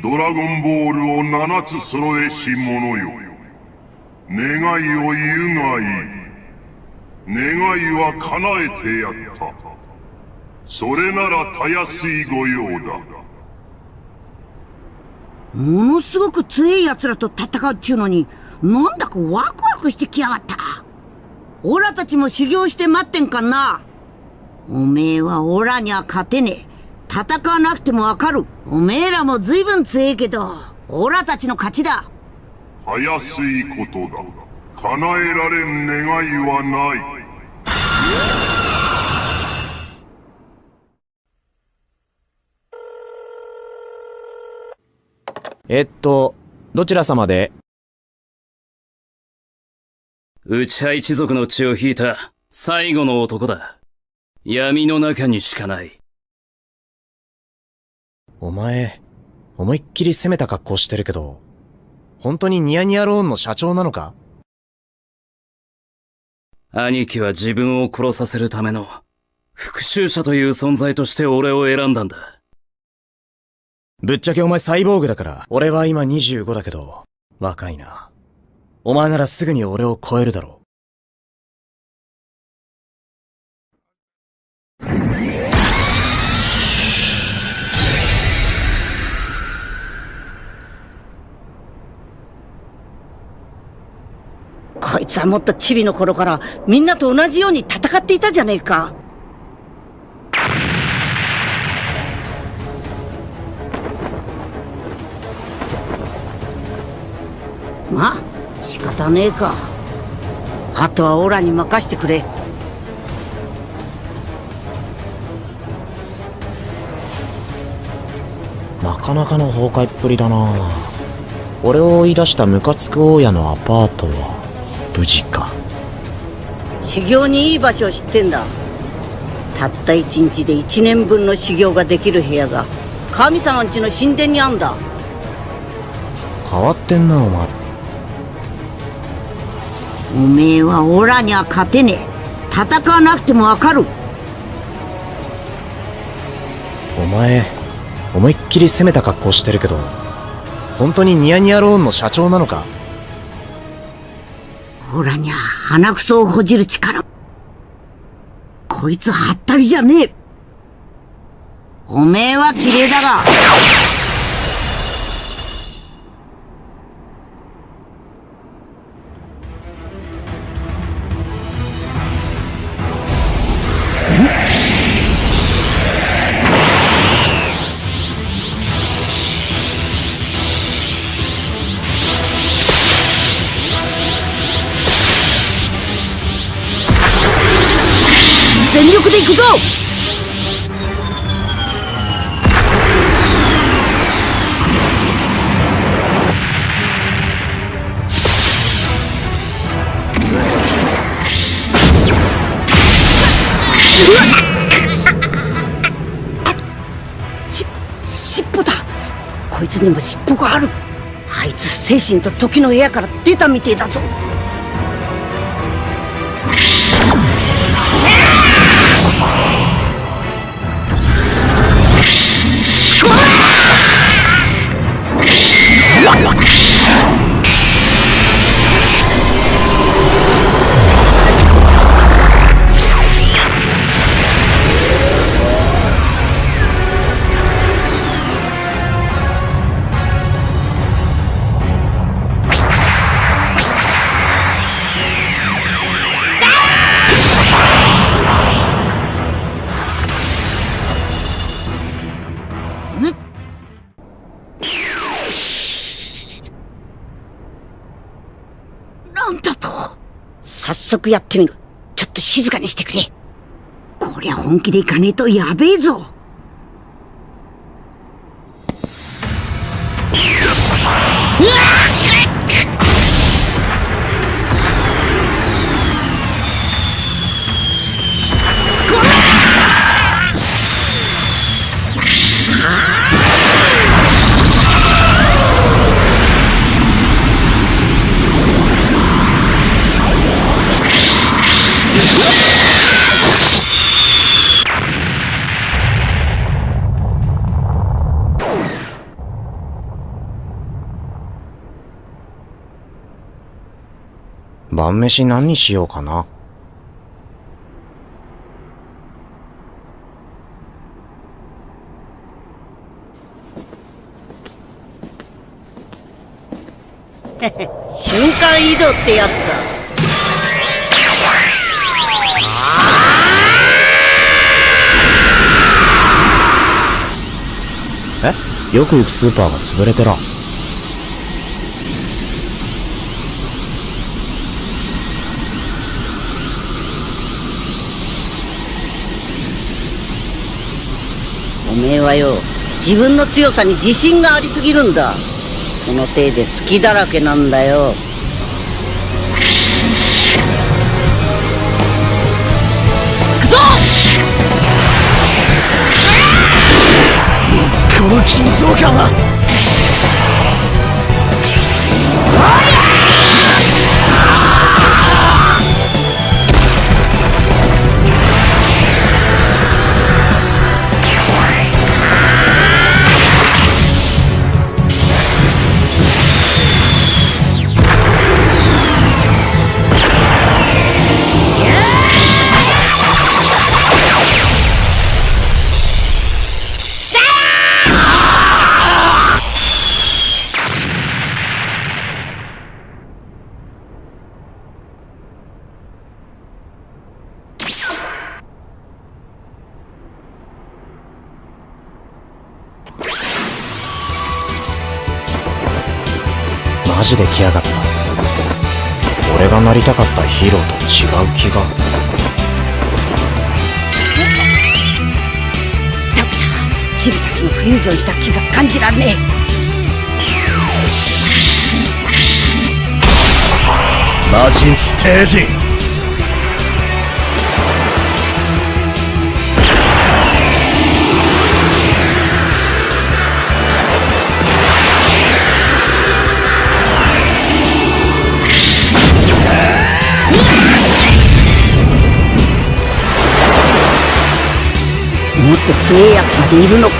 ドラゴンボールを七つ揃えし者よ。願いを言うがいい。願いは叶えてやった。それならたやすい御用だ。ものすごく強い奴らと戦うっちゅうのに、なんだかワクワクしてきやがった。オラたちも修行して待ってんかんな。おめえはオラには勝てねえ。戦わなくてもわかる。おめえらも随分強えけど、オラたちの勝ちだ。たやすいことだ。叶えられん願いはない。えっと、どちら様で？内派一族の血を引いた最後の男だ。闇の中にしかない。お前、思いっきり攻めた格好してるけど、本当にニヤニヤローンの社長なのか？兄貴は自分を殺させるための復讐者という存在として俺を選んだんだ。ぶっちゃけお前サイボーグだから、俺は今25だけど、若いな。お前ならすぐに俺を超えるだろう。こいつはもっとチビの頃からみんなと同じように戦っていたじゃねえか。まあ、仕方ねえか。あとはオラに任してくれ。なかなかの崩壊っぷりだな。俺を追い出したムカつく大家のアパートは無事か。修行にいい場所を知ってんだ。たった一日で一年分の修行ができる部屋が神様んちの神殿にあんだ。変わってんなお前おめえはオラには勝てねえ戦わなくてもわかるお前思いっきり攻めた格好してるけど本当にニヤニヤローンの社長なのか？オラにゃ鼻くそをほじる力。こいつはったりじゃねえ。おめえは綺麗だが。にも尻尾がある。あいつ精神と時の部屋から出たみてえだぞ。やってみる。ちょっと静かにしてくれ。こりゃ本気でいかねえとやべえぞ。晩飯何にしようかな。瞬間移動ってやつだえ？よく行くスーパーが潰れてら。めえはよ。自分の強さに自信がありすぎるんだ。そのせいで好きだらけなんだよ。この緊張感は。で来やがった。俺がなりたかったヒーローと違う気が。ダメだチビたちのフュージョンした気が感じられねマジンステージっと強えやつまでいるのか。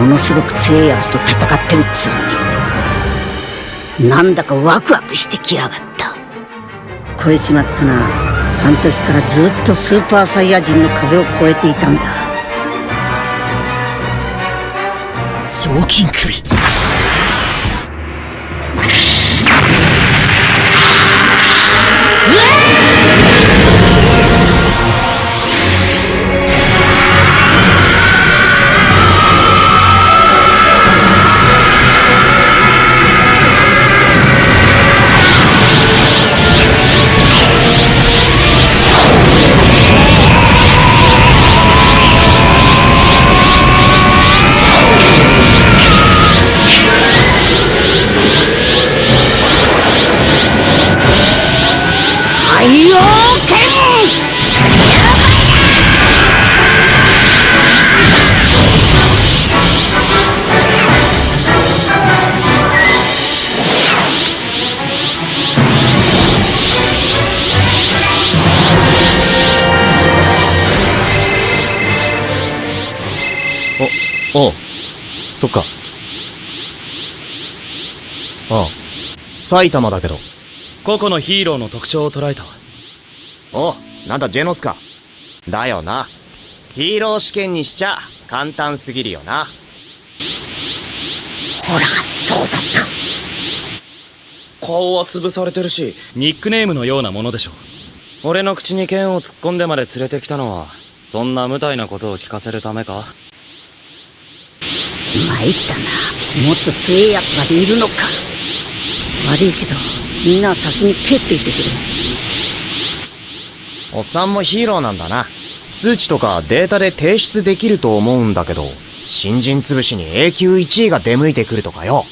ものすごく強えやつと戦ってるっつうのに。なんだかワクワクしてきやがった。超えちまったな。あの時からずっとスーパーサイヤ人の壁を越えていたんだ。雑巾首。そっか。ああ、埼玉だけど。個々のヒーローの特徴を捉えた。おう、なんだジェノスか。だよな。ヒーロー試験にしちゃ簡単すぎるよな。ほら、そうだった。顔は潰されてるし、ニックネームのようなものでしょ。俺の口に剣を突っ込んでまで連れてきたのは、そんな無体なことを聞かせるためか？参ったな。もっと強い奴までいるのか。悪いけど、みんな先に蹴っていってくれ。おっさんもヒーローなんだな。数値とかデータで提出できると思うんだけど、新人潰しに A 級1位が出向いてくるとかよ。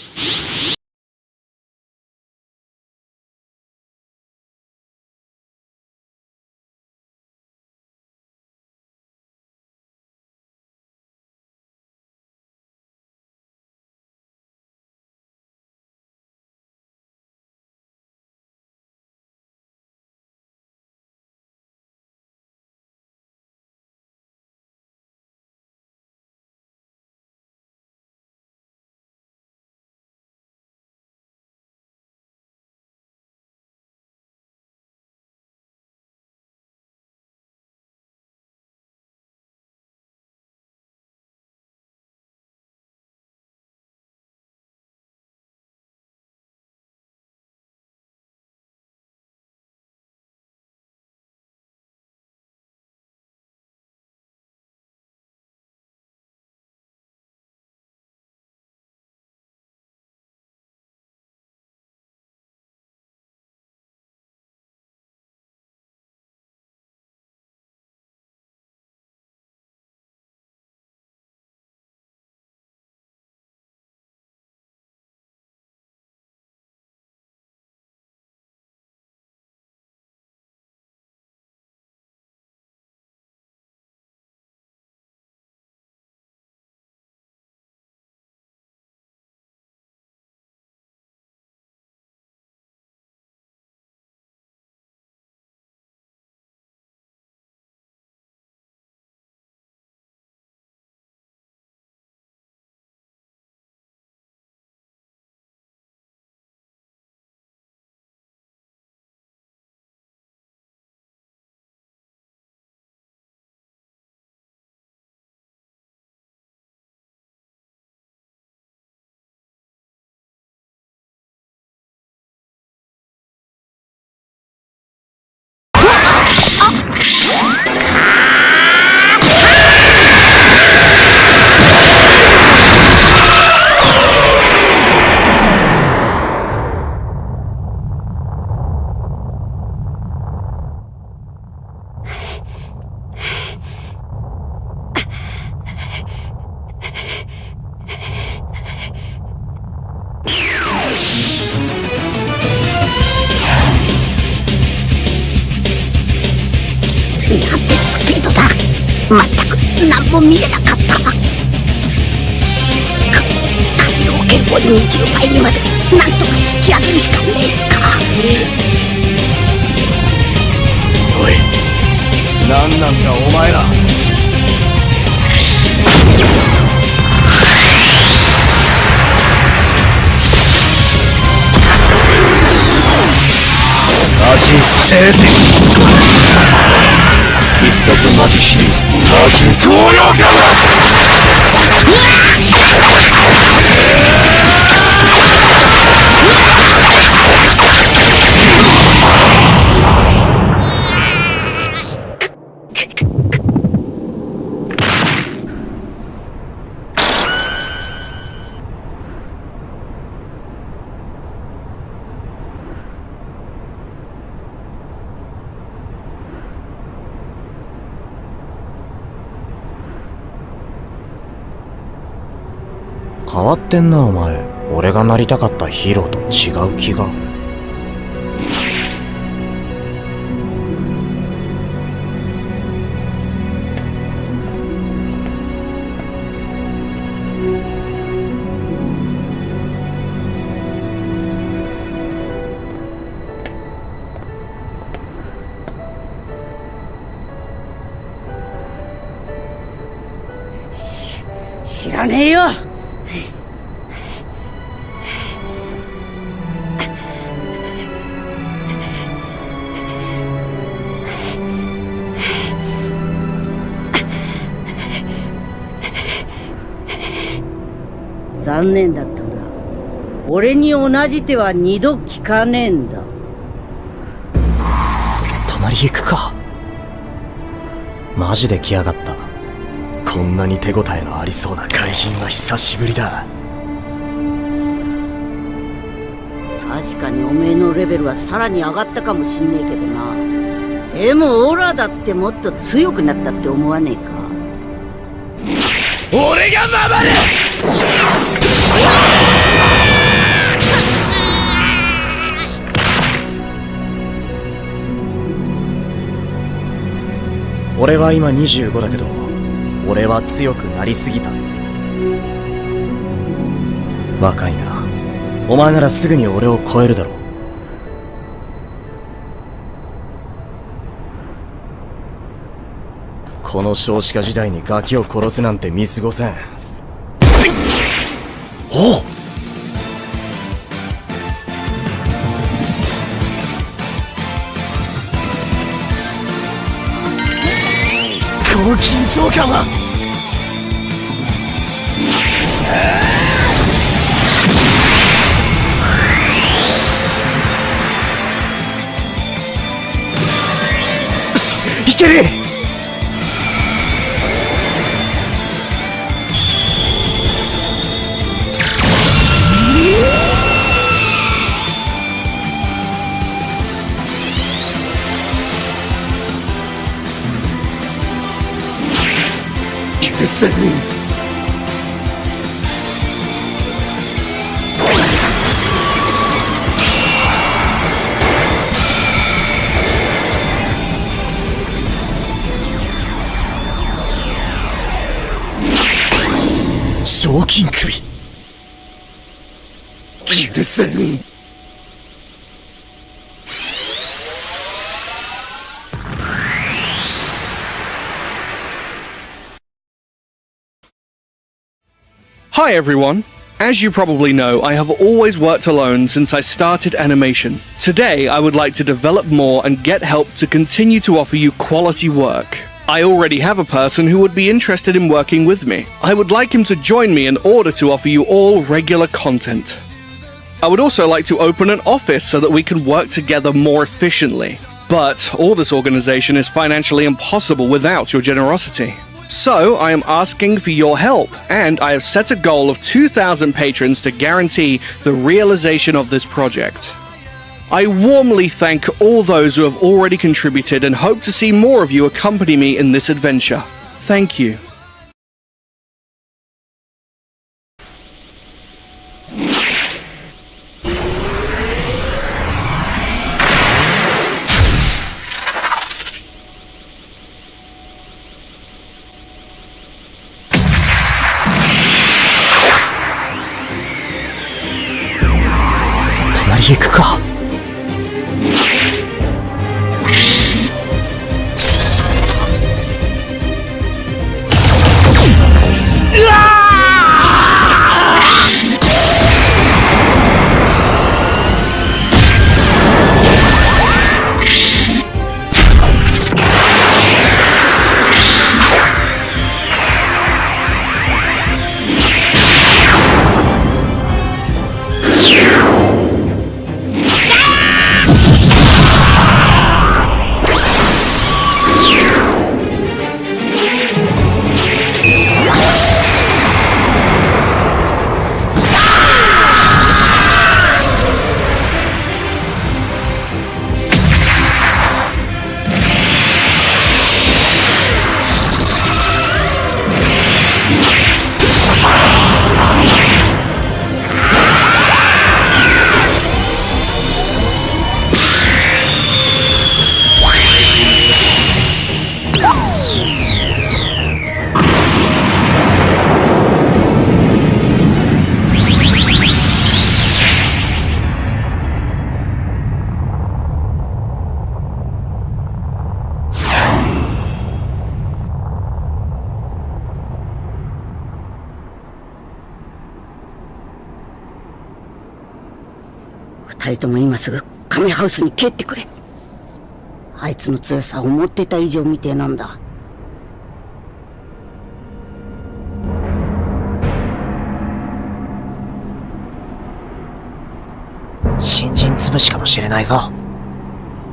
ってんなお前。俺がなりたかったヒーローと違う気が。じ手は二度聞かねえんだ。隣行くか。マジで来やがった。こんなに手応えのありそうな怪人は久しぶりだ。確かにおめえのレベルはさらに上がったかもしんねえけどな。でもオラだってもっと強くなったって思わねえか。俺が守る俺は今25だけど俺は強くなりすぎた。若いな。お前ならすぐに俺を超えるだろう。この少子化時代にガキを殺すなんて見過ごせん。おう召喚はよしいける。許せん。賞金首。許せん。Hi everyone! As you probably know, I have always worked alone since I started animation. Today, I would like to develop more and get help to continue to offer you quality work. I already have a person who would be interested in working with me. I would like him to join me in order to offer you all regular content. I would also like to open an office so that we can work together more efficiently. But all this organization is financially impossible without your generosity. So, I am asking for your help, and I have set a goal of 2,000 patrons to guarantee the realization of this project. I warmly thank all those who have already contributed and hope to see more of you accompany me in this adventure. Thank you. すぐカメハウスに帰ってくれあいつの強さを思ってた以上みてえなんだ新人潰しかもしれないぞ。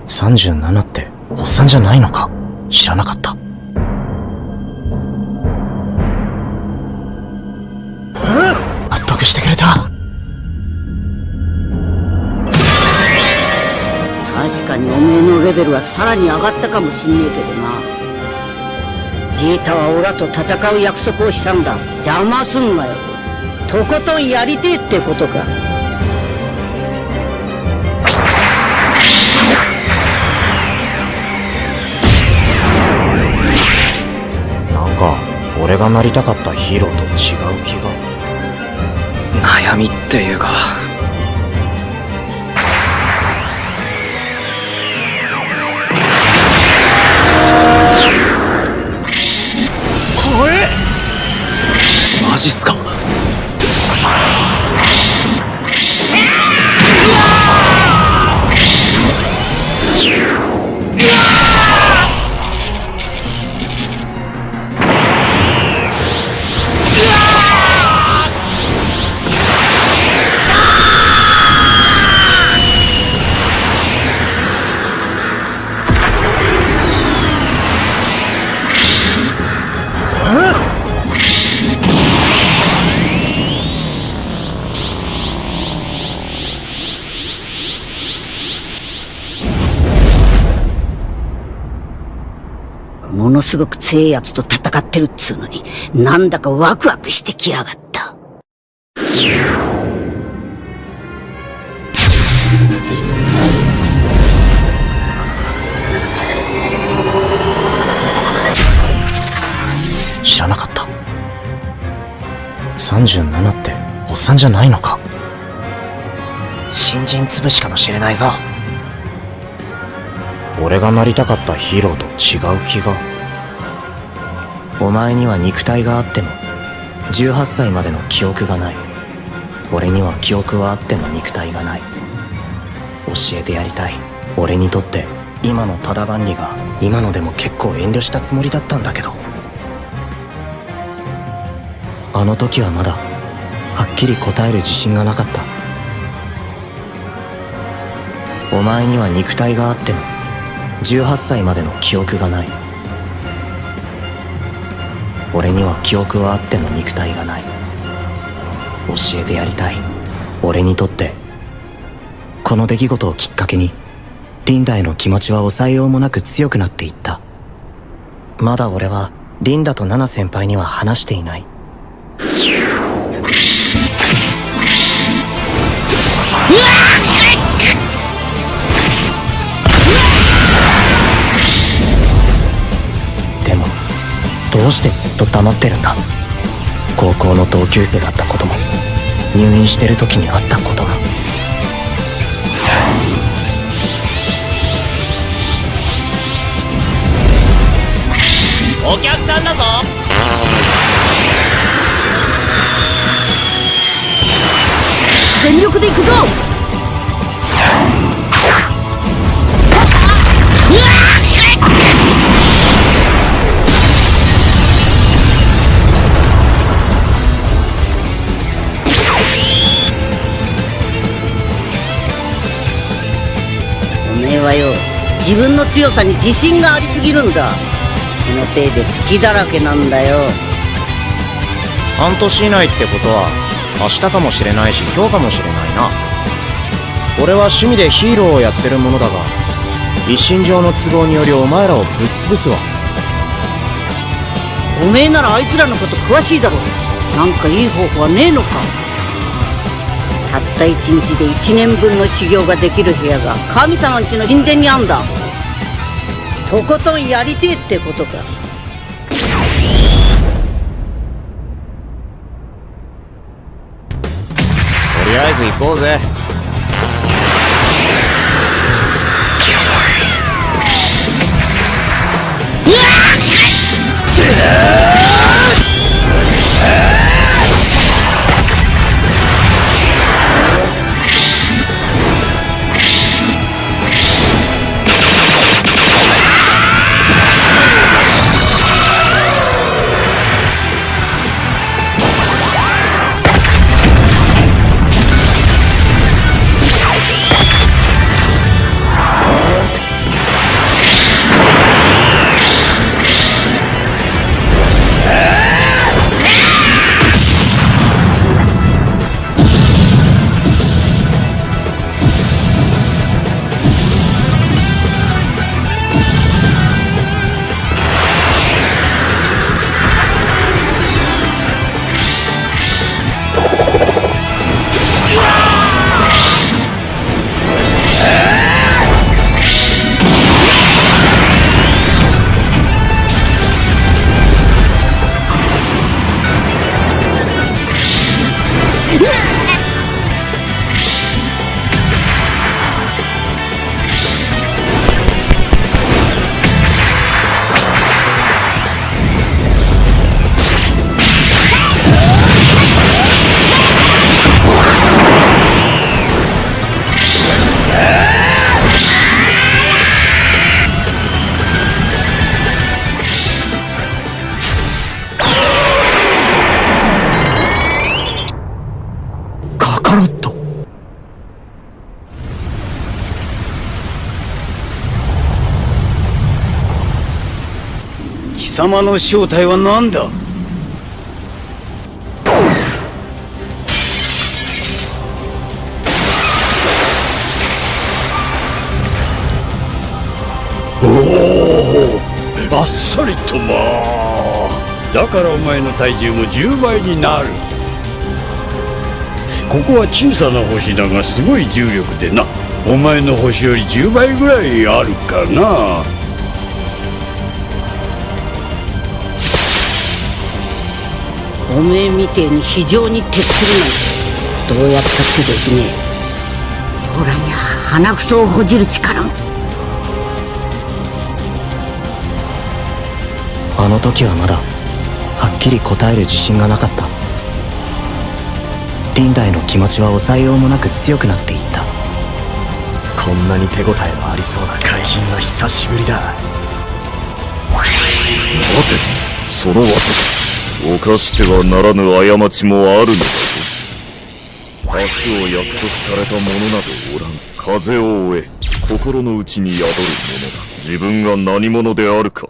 37って、おっさんじゃないのか知らなかった。レベルはさらに上がったかもしんねえけどな。ジータはオラと戦う約束をしたんだ。邪魔すんなよ。とことんやりてえってことか。なんか、俺がなりたかったヒーローと違う気が。悩みっていうかマジっすか？すごく強えやつと戦ってるっつうのになんだかワクワクしてきやがった知らなかった。37って、おっさんじゃないのか新人潰しかもしれないぞ。俺がなりたかったヒーローと違う気が。お前には肉体があっても、18歳までの記憶がない。俺には記憶はあっても肉体がない。教えてやりたい。俺にとって、今のただ万里が、今のでも結構遠慮したつもりだったんだけど。あの時はまだはっきり答える自信がなかったお前には肉体があっても18歳までの記憶がない俺には記憶はあっても肉体がない。教えてやりたい。俺にとって。この出来事をきっかけにリンダへの気持ちは抑えようもなく強くなっていった。まだ俺はリンダとナナ先輩には話していない。うしてずっと黙ってるんだ？高校の同級生だったことも。入院してる時にあったことも。お客さんだぞ。全力で行くぞはよ自分の強さに自信がありすぎるんだ。そのせいで好きだらけなんだよ。半年以内ってことは明日かもしれないし今日かもしれないな。俺は趣味でヒーローをやってるものだが一身上の都合によりお前らをぶっ潰すわ。おめえならあいつらのこと詳しいだろ。なんかいい方法はねえのかたった一日で一年分の修行ができる部屋が神様んちの神殿にあんだ。とことんやりてえってことか。とりあえず行こうぜ様の正体は何だ？あっさりとまだからお前の体重も10倍になる。ここは小さな星だがすごい重力でな。お前の星より10倍ぐらいあるかな。おめえみてえに非常に徹するなんてどうやったってできねえ。オラにゃ鼻くそをほじる力もあの時はまだはっきり答える自信がなかった。リンダへの気持ちは抑えようもなく強くなっていった。こんなに手応えのありそうな怪人は久しぶりだ。待てその技犯してはならぬ過ちもあるのだぞ。明日を約束された者などおらん。風を追え。心の内に宿る者だ。自分が何者であるか。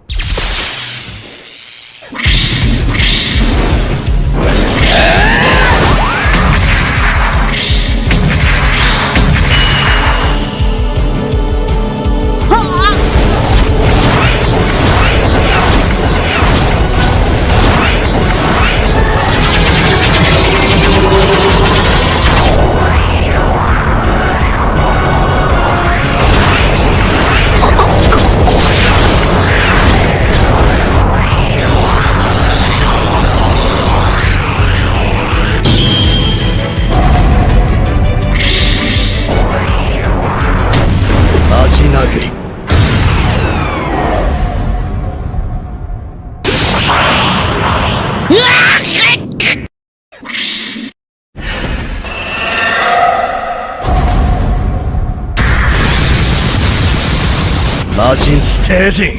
ジンステージン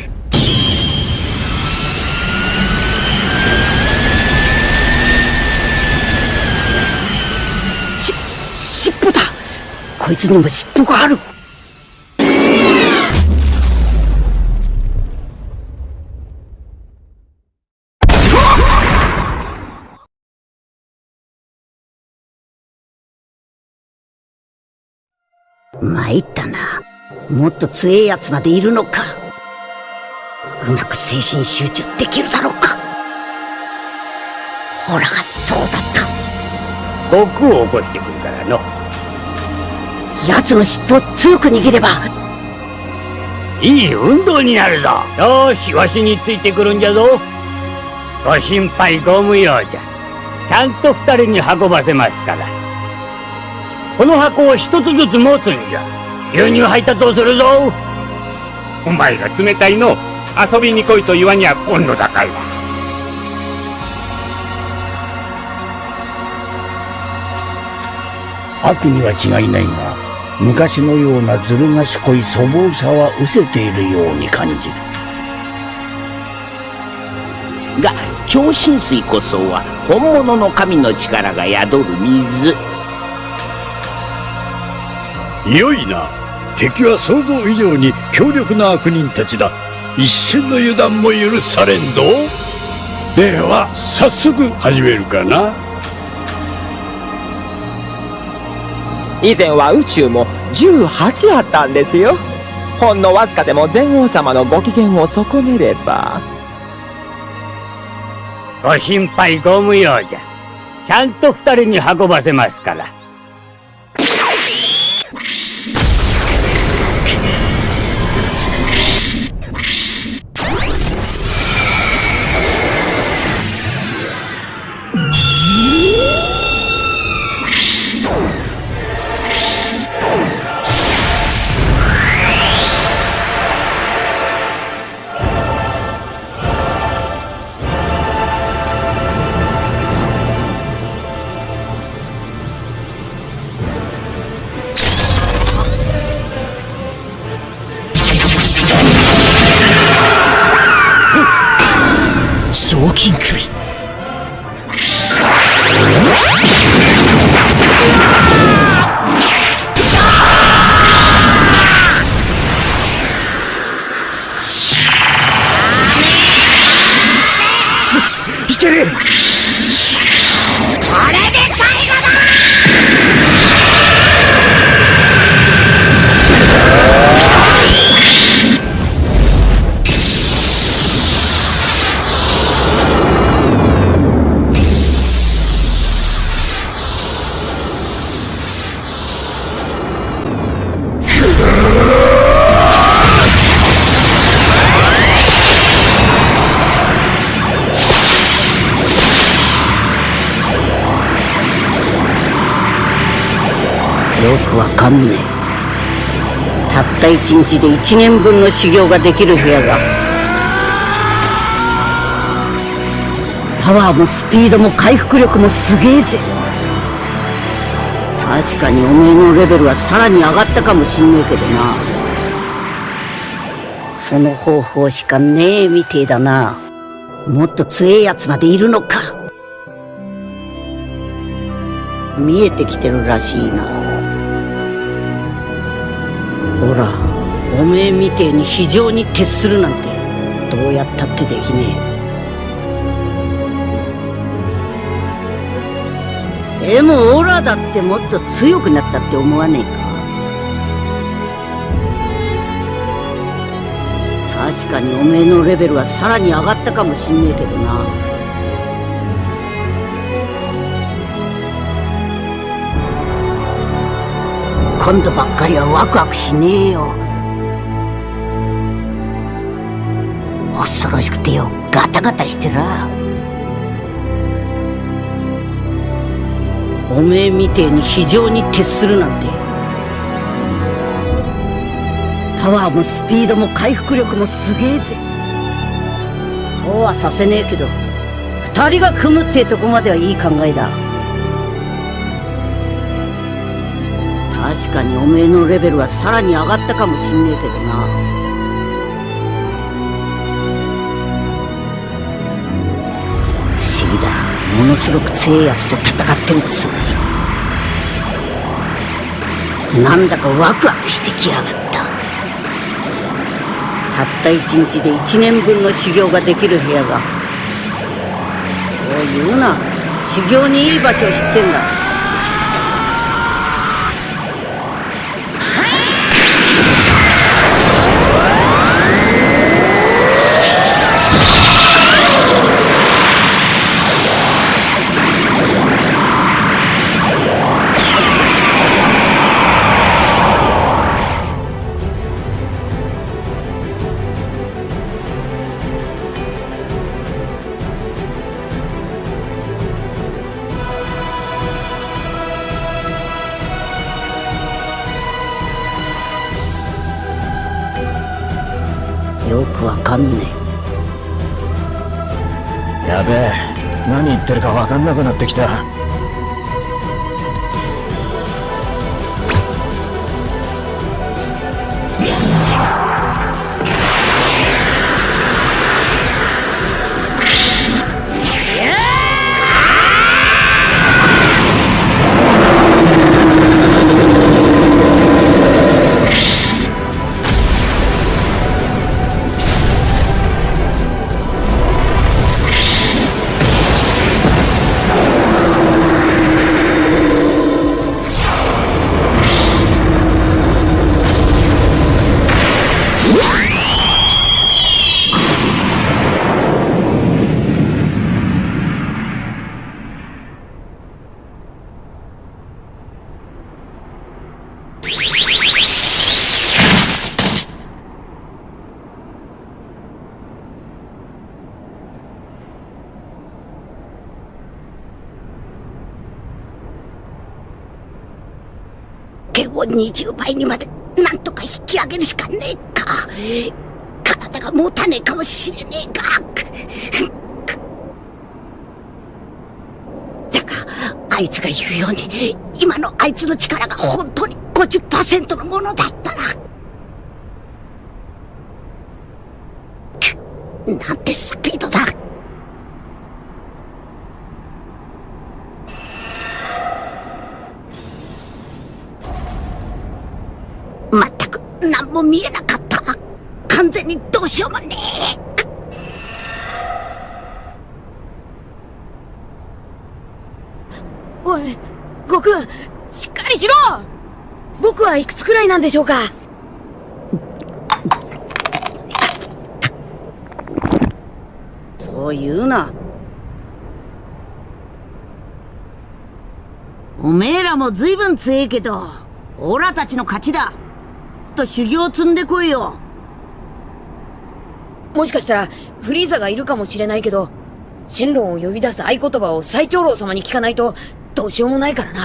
し尻尾だ。こいつにも尻尾がある。参ったな。もっと強えやつまでいるのか。うまく精神集中できるだろうか。ほらがそうだった。僕を起こしてくるからの。奴の尻尾を強く握れば。いい運動になるぞ。よしわしについてくるんじゃぞ。ご心配ご無用じゃ。ちゃんと二人に運ばせますから。この箱を一つずつ持つんじゃ。牛乳配達をするぞ。お前が冷たいの遊びに来いと言わにゃ今度だから悪には違いないが昔のようなずる賢い粗暴さは失せているように感じる。が超浸水こそは本物の神の力が宿る水。良いな。敵は想像以上に強力な悪人たちだ一瞬の油断も許されんぞ。では早速始めるかな。以前は宇宙も18あったんですよ。ほんのわずかでも全王様のご機嫌を損ねれば。ご心配ご無用じゃ。ちゃんと二人に運ばせますから賞金首かんねえたった一日で一年分の修行ができる部屋がパワーもスピードも回復力もすげえぜ。確かにおめえのレベルはさらに上がったかもしんねえけどな。その方法しかねえみてえだな。もっと強えやつまでいるのか。見えてきてるらしいな。ほらおめえみてえに非常に徹するなんてどうやったってできねえ。でもオラだってもっと強くなったって思わねえか。確かにおめえのレベルはさらに上がったかもしんねえけどな。今度ばっかりはワクワクしねえよ。恐ろしくてよ。ガタガタしてら。おめえみてえに非常に徹するなんて。パワーもスピードも回復力もすげえぜ。こうはさせねえけど二人が組むってとこまではいい考えだ。確かにおめえのレベルはさらに上がったかもしんねえけどな。不思議だ。ものすごく強えやつと戦ってるつうのに。なんだかワクワクしてきやがった。たった一日で一年分の修行ができる部屋が。そう言うな。修行にいい場所を知ってんだ。んなくなってきた。剣を20倍にまでなんとか引き上げるしかねえか。体が持たねえかもしれねえが。だがあいつが言うように今のあいつの力が本当に50%のものだったら。くなんてスどうしようもねえおい悟空しっかりしろ。僕はいくつくらいなんでしょうか。そう言うな。おめえらも随分強えけどオラたちの勝ちだ。と修行積んでこいよ。もしかしたらフリーザがいるかもしれないけどシェンロンを呼び出す合言葉を最長老様に聞かないとどうしようもないからな。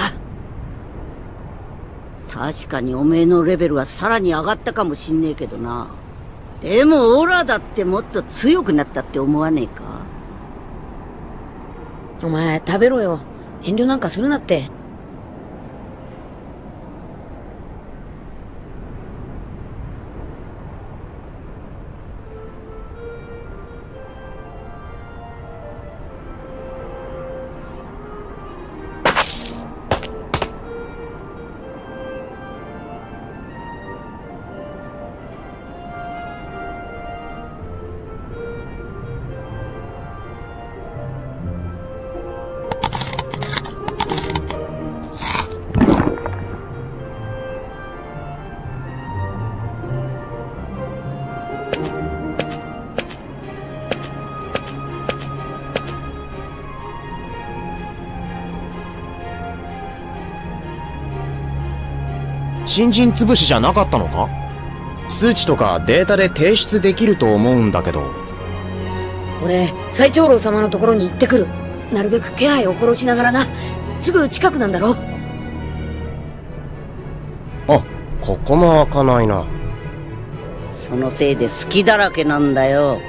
確かにおめえのレベルはさらに上がったかもしんねえけどな。でもオラだってもっと強くなったって思わねえか？お前食べろよ。遠慮なんかするなって新人潰しじゃなかったのか？数値とかデータで提出できると思うんだけど。俺最長老様のところに行ってくる。なるべく気配を殺しながらな。すぐ近くなんだろあここも開かないな。そのせいで好きだらけなんだよ。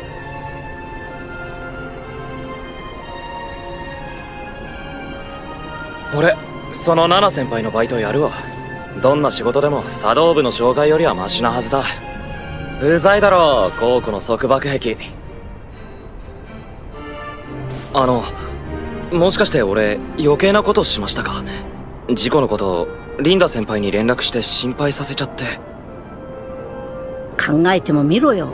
俺そのナナ先輩のバイトやるわどんな仕事でも茶道部の紹介よりはマシなはずだ。うざいだろう高庫の束縛壁。あのもしかして俺余計なことしましたか？事故のことリンダ先輩に連絡して心配させちゃって。考えてもみろよ。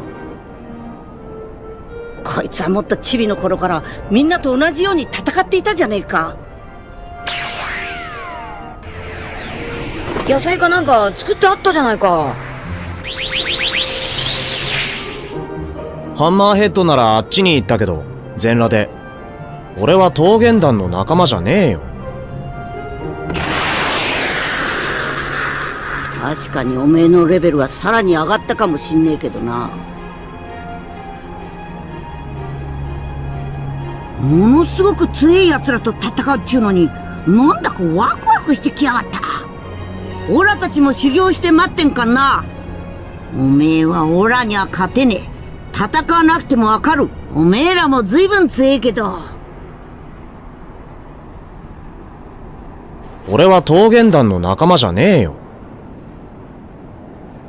こいつはもっとチビの頃からみんなと同じように戦っていたじゃねえか。野菜かなんか作ってあったじゃないか。ハンマーヘッドならあっちに行ったけど全裸で。俺は桃源団の仲間じゃねえよ。確かにおめえのレベルはさらに上がったかもしんねえけどな。ものすごく強い奴らと戦うっちゅうのになんだかワクワクしてきやがったオラたちも修行して待ってんかんな。おめえはオラには勝てねえ。戦わなくてもわかる。おめえらも随分強えけど。俺は桃源団の仲間じゃねえよ。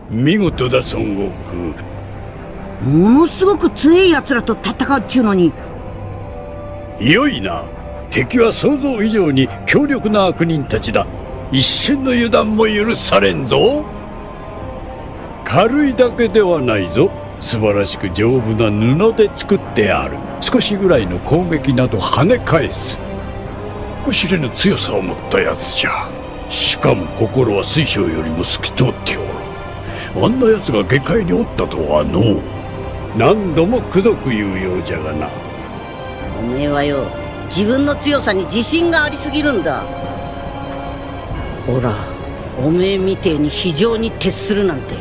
見事だ孫悟空。ものすごく強い奴らと戦うっちゅうのに。良いな。敵は想像以上に強力な悪人たちだ一瞬の油断も許されんぞ。軽いだけではないぞ。素晴らしく丈夫な布で作ってある。少しぐらいの攻撃など跳ね返す。こ知れぬ強さを持ったやつじゃ。しかも心は水晶よりも透き通っておる。あんな奴が下界におったとはのう。何度もくどく言うようじゃがな。おめえはよ自分の強さに自信がありすぎるんだ。ほらおめえみてえに非常に徹するなんて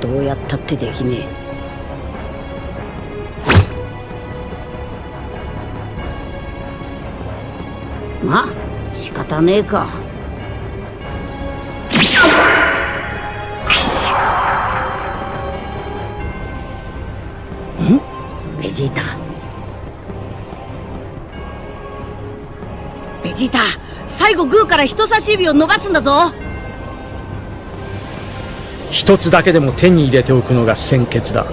どうやったってできねえ。まあ仕方ねえか。ん？ベジータ。ベジータ。最後グーから人差し指を伸ばすんだぞ。一つだけでも手に入れておくのが先決だ。